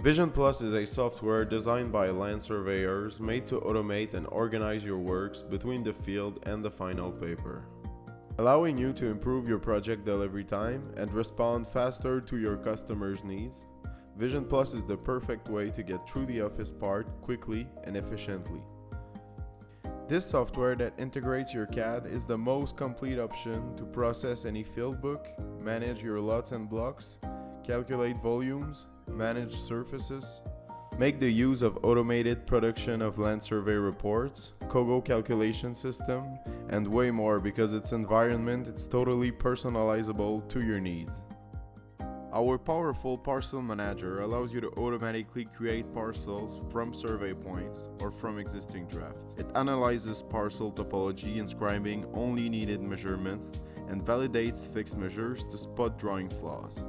Vision Plus is a software designed by land surveyors made to automate and organize your works between the field and the final paper. Allowing you to improve your project delivery time and respond faster to your customers' needs, Vision Plus is the perfect way to get through the office part quickly and efficiently. This software that integrates your CAD is the most complete option to process any field book, manage your lots and blocks, calculate volumes, manage surfaces, make the use of automated production of land survey reports, COGO calculation system, and way more because its environment is totally personalizable to your needs. Our powerful parcel manager allows you to automatically create parcels from survey points or from existing drafts. It analyzes parcel topology inscribing only needed measurements and validates fixed measures to spot drawing flaws.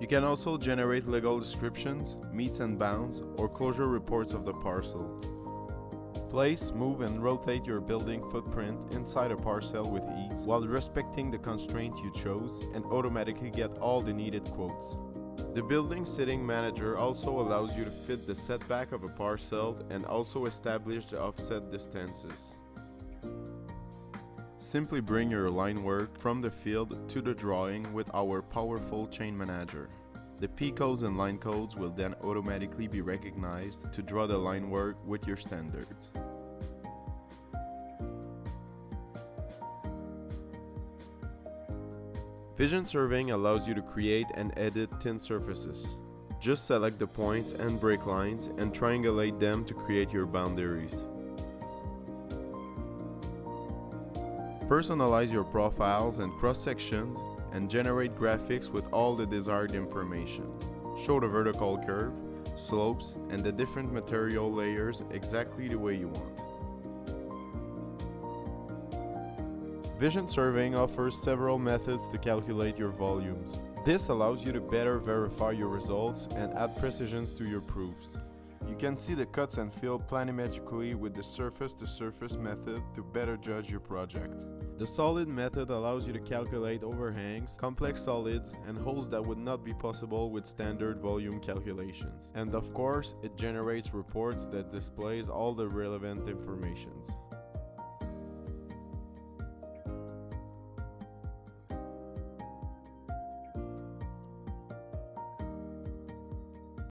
You can also generate legal descriptions, meets and bounds, or closure reports of the parcel. Place, move and rotate your building footprint inside a parcel with ease while respecting the constraint you chose and automatically get all the needed quotes. The building sitting manager also allows you to fit the setback of a parcel and also establish the offset distances. Simply bring your line work from the field to the drawing with our powerful chain manager. The P codes and line codes will then automatically be recognized to draw the line work with your standards. Vision surveying allows you to create and edit TIN surfaces. Just select the points and break lines and triangulate them to create your boundaries. Personalize your profiles and cross-sections and generate graphics with all the desired information. Show the vertical curve, slopes, and the different material layers exactly the way you want. Vision surveying offers several methods to calculate your volumes. This allows you to better verify your results and add precisions to your proofs. You can see the cuts and fill planimetrically with the surface-to-surface -surface method to better judge your project. The solid method allows you to calculate overhangs, complex solids, and holes that would not be possible with standard volume calculations. And of course, it generates reports that displays all the relevant informations.